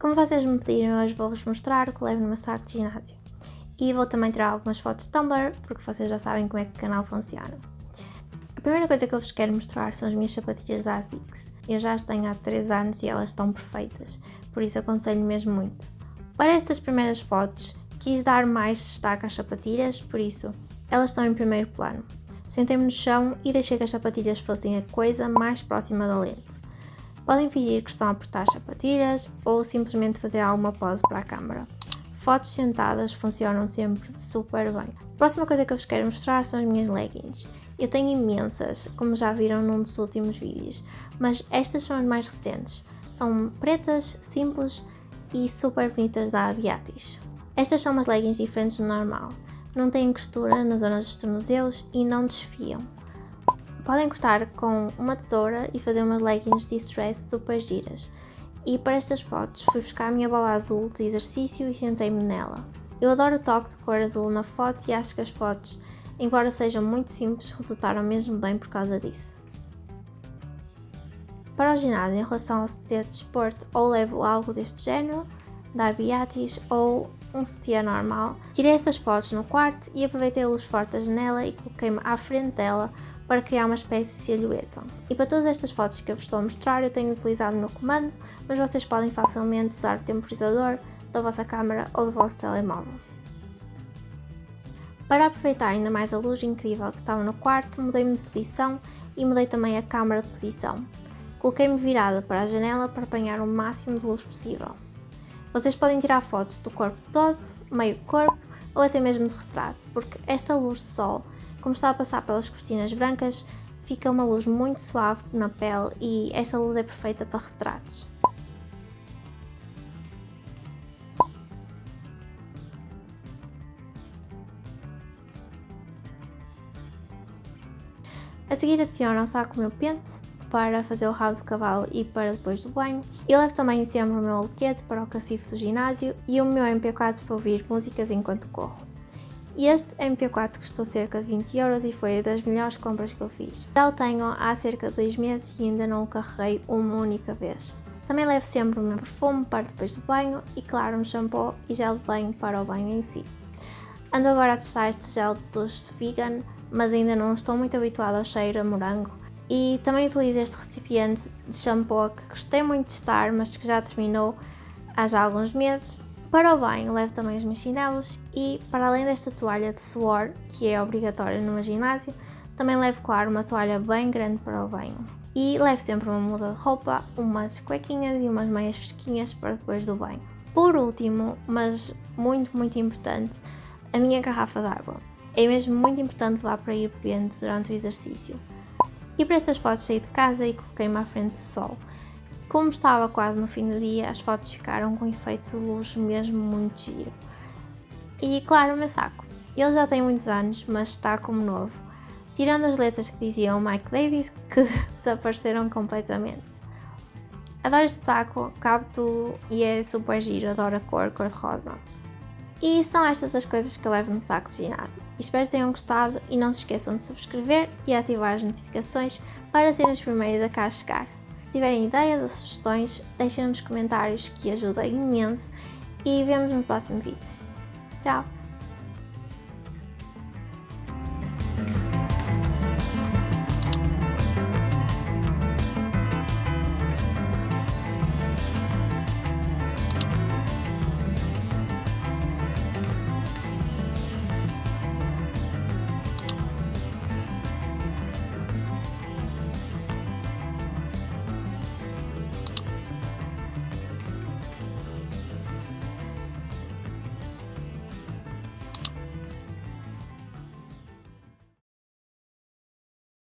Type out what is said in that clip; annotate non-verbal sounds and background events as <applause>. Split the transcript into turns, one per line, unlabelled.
Como vocês me pediram, hoje vou-vos mostrar o que levo no meu saco de ginásio. E vou também tirar algumas fotos de Tumblr, porque vocês já sabem como é que o canal funciona. A primeira coisa que eu vos quero mostrar são as minhas sapatilhas da ASICS. Eu já as tenho há 3 anos e elas estão perfeitas, por isso aconselho mesmo muito. Para estas primeiras fotos, quis dar mais destaque às sapatilhas, por isso elas estão em primeiro plano. Sentei-me no chão e deixei que as sapatilhas fossem a coisa mais próxima da lente. Podem fingir que estão a apertar as sapatilhas ou simplesmente fazer alguma pose para a câmera. Fotos sentadas funcionam sempre super bem. A próxima coisa que eu vos quero mostrar são as minhas leggings. Eu tenho imensas, como já viram num dos últimos vídeos, mas estas são as mais recentes. São pretas, simples e super bonitas da Aviatis. Estas são umas leggings diferentes do normal não têm costura nas zonas dos tornozelos e não desfiam. Podem cortar com uma tesoura e fazer umas leggings de stress super giras. E para estas fotos fui buscar a minha bola azul de exercício e sentei-me nela. Eu adoro o toque de cor azul na foto e acho que as fotos, embora sejam muito simples, resultaram mesmo bem por causa disso. Para o ginásio, em relação ao de desporto, ou levo algo deste género, da Beatis ou um sutiã normal. Tirei estas fotos no quarto e aproveitei a luz forte da janela e coloquei-me à frente dela para criar uma espécie de silhueta. E para todas estas fotos que eu vos estou a mostrar eu tenho utilizado o meu comando, mas vocês podem facilmente usar o temporizador da vossa câmera ou do vosso telemóvel. Para aproveitar ainda mais a luz incrível que estava no quarto, mudei-me de posição e mudei também a câmera de posição. Coloquei-me virada para a janela para apanhar o máximo de luz possível. Vocês podem tirar fotos do corpo todo, meio corpo ou até mesmo de retrato, porque essa luz de sol, como está a passar pelas cortinas brancas, fica uma luz muito suave na pele e esta luz é perfeita para retratos. A seguir adicionam saco o meu pente para fazer o rabo de cavalo e para depois do banho. Eu levo também sempre o meu alequete para o cacifo do ginásio e o meu MP4 para ouvir músicas enquanto corro. Este MP4 custou cerca de 20 euros e foi das melhores compras que eu fiz. Já o tenho há cerca de 2 meses e ainda não o carreguei uma única vez. Também levo sempre o meu perfume para depois do banho e claro um shampoo e gel de banho para o banho em si. Ando agora a testar este gel de duche vegan, mas ainda não estou muito habituada ao cheiro a morango e também utilizo este recipiente de shampoo que gostei muito de estar, mas que já terminou há já alguns meses. Para o banho levo também os meus chinelos e para além desta toalha de suor, que é obrigatória meu ginásio, também levo, claro, uma toalha bem grande para o banho. E levo sempre uma muda de roupa, umas cuequinhas e umas meias fresquinhas para depois do banho. Por último, mas muito, muito importante, a minha garrafa d'água. É mesmo muito importante levar para ir bebendo durante o exercício. E para essas fotos saí de casa e coloquei-me à frente do sol. Como estava quase no fim do dia, as fotos ficaram com efeito de luz mesmo muito giro. E claro, o meu saco. Ele já tem muitos anos, mas está como novo. Tirando as letras que diziam Mike Davis, que <laughs> desapareceram completamente. Adoro este saco, cabe tudo e é super giro, adoro a cor cor-de-rosa. E são estas as coisas que eu levo no saco de ginásio. Espero que tenham gostado e não se esqueçam de subscrever e ativar as notificações para serem os primeiros a cá chegar. Se tiverem ideias ou sugestões, deixem nos comentários que ajuda imenso e vemos no próximo vídeo. Tchau!